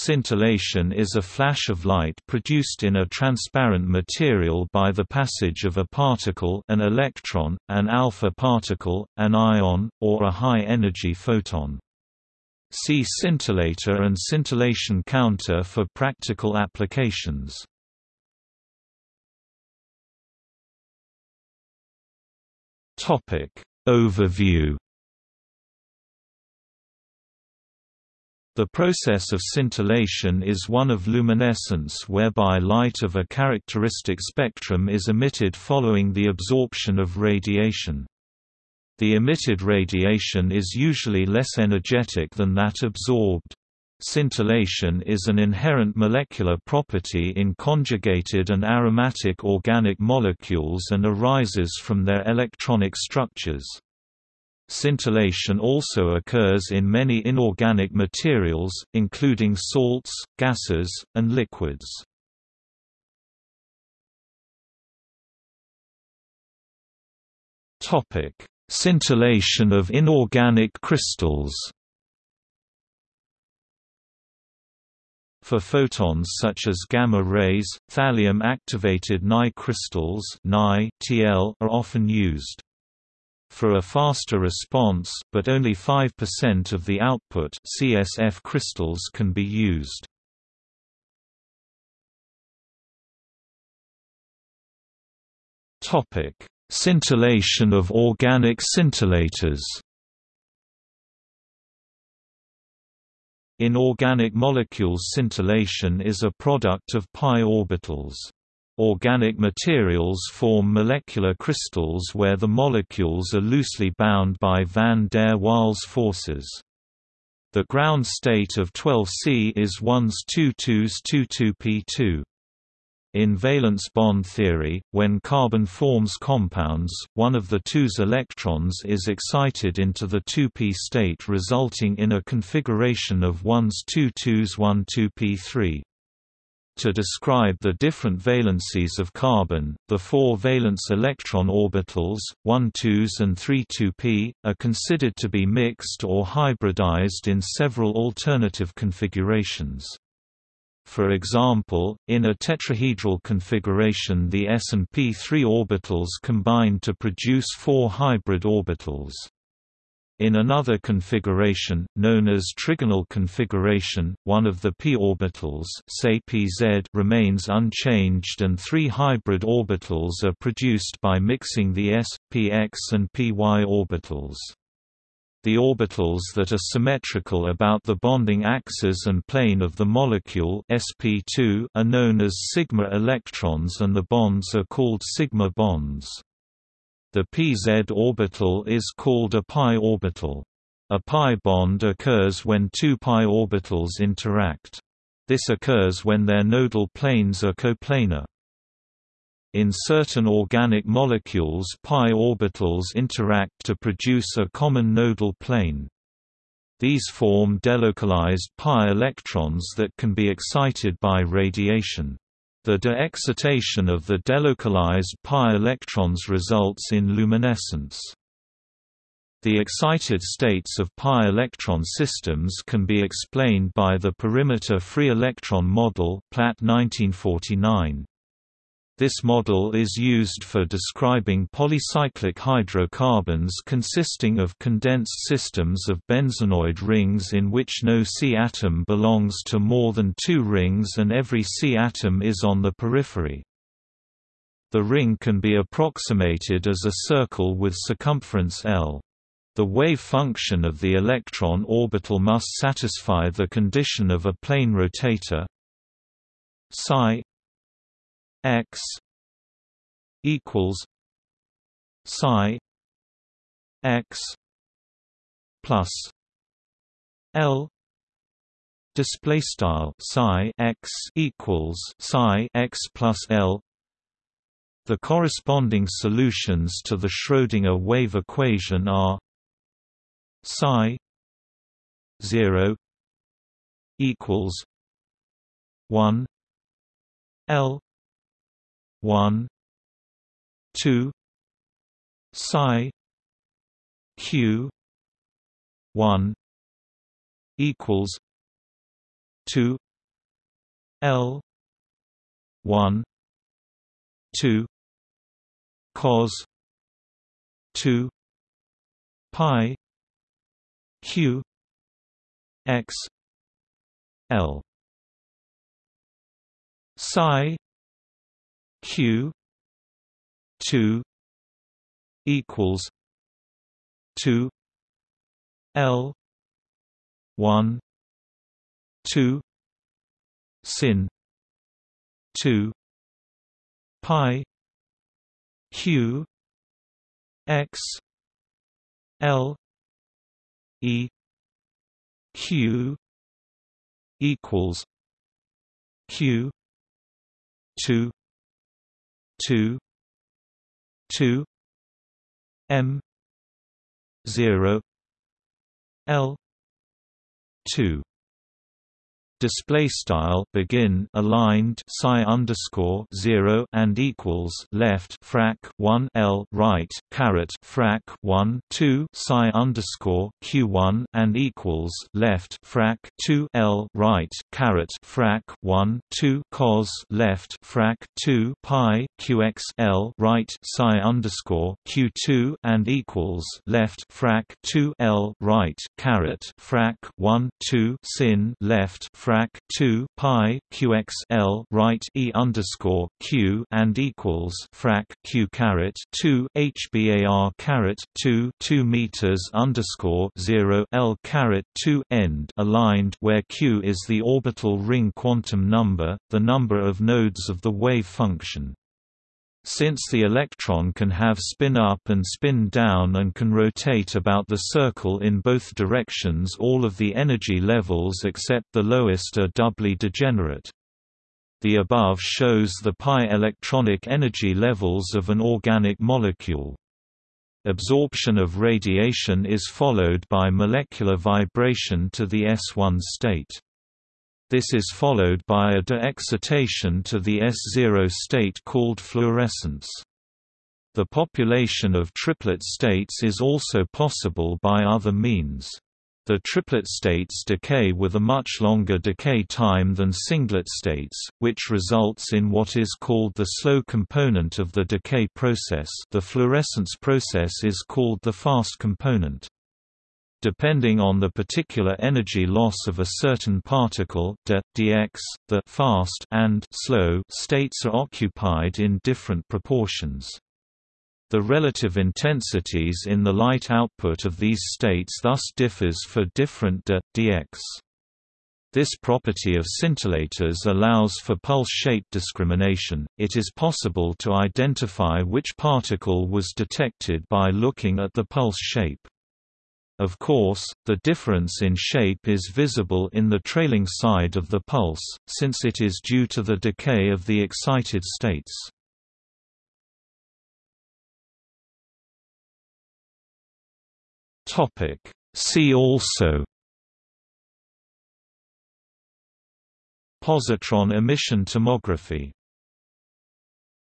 Scintillation is a flash of light produced in a transparent material by the passage of a particle an electron, an alpha particle, an ion, or a high-energy photon. See scintillator and scintillation counter for practical applications. Overview The process of scintillation is one of luminescence whereby light of a characteristic spectrum is emitted following the absorption of radiation. The emitted radiation is usually less energetic than that absorbed. Scintillation is an inherent molecular property in conjugated and aromatic organic molecules and arises from their electronic structures. Scintillation also occurs in many inorganic materials, including salts, gases, and liquids. Scintillation of inorganic crystals For photons such as gamma rays, thallium-activated NaI crystals are often used. For a faster response but only 5% of the output CSF crystals can be used. Topic: Scintillation of organic scintillators. In organic molecules scintillation is a product of pi orbitals. Organic materials form molecular crystals where the molecules are loosely bound by van der Waals forces. The ground state of 12C is 1s 2 2s 2 2p2. In valence bond theory, when carbon forms compounds, one of the two's electrons is excited into the 2p state resulting in a configuration of 1s 2 2s 1 2p3. To describe the different valencies of carbon, the four valence electron orbitals, 1 2s and 3 2p, are considered to be mixed or hybridized in several alternative configurations. For example, in a tetrahedral configuration the s and p3 orbitals combine to produce four hybrid orbitals. In another configuration, known as trigonal configuration, one of the p orbitals say pz remains unchanged and three hybrid orbitals are produced by mixing the s, px and py orbitals. The orbitals that are symmetrical about the bonding axis and plane of the molecule sp2 are known as sigma electrons and the bonds are called sigma bonds. The pz orbital is called a pi orbital. A pi bond occurs when two pi orbitals interact. This occurs when their nodal planes are coplanar. In certain organic molecules pi orbitals interact to produce a common nodal plane. These form delocalized pi electrons that can be excited by radiation. The de-excitation of the delocalized pi electrons results in luminescence. The excited states of pi electron systems can be explained by the perimeter free electron model Platt 1949. This model is used for describing polycyclic hydrocarbons consisting of condensed systems of benzenoid rings in which no C atom belongs to more than two rings and every C atom is on the periphery. The ring can be approximated as a circle with circumference L. The wave function of the electron orbital must satisfy the condition of a plane rotator psi x equals psi x plus L display style psi x equals psi x plus L. The corresponding solutions to the Schrödinger wave equation are psi 0 equals 1 L 1 2 psi q 1 equals 2 L one two cos two pi q x L. Psi q 2 equals 2 L 1 2 sin 2 pi q x L E Q equals Q two two two M zero L two display style begin aligned psi underscore zero and equals left frac one L right caret frac one two psi underscore Q one and equals left frac two L right caret frac one two cos left frac two pi QX L right psi underscore Q two and equals left frac two L right caret frac one two sin left frac 2 pi qx l right e underscore q and equals frac q caret 2 hbar caret 2 2 meters underscore 0 l caret 2 end aligned where q is the orbital ring quantum number, the number of nodes of the wave function. Since the electron can have spin up and spin down and can rotate about the circle in both directions all of the energy levels except the lowest are doubly degenerate. The above shows the pi electronic energy levels of an organic molecule. Absorption of radiation is followed by molecular vibration to the S1 state. This is followed by a de-excitation to the S0 state called fluorescence. The population of triplet states is also possible by other means. The triplet states decay with a much longer decay time than singlet states, which results in what is called the slow component of the decay process the fluorescence process is called the fast component. Depending on the particular energy loss of a certain particle de, dx, the fast and slow states are occupied in different proportions. The relative intensities in the light output of these states thus differs for different de, dx. This property of scintillators allows for pulse shape discrimination. It is possible to identify which particle was detected by looking at the pulse shape. Of course, the difference in shape is visible in the trailing side of the pulse, since it is due to the decay of the excited states. See also Positron emission tomography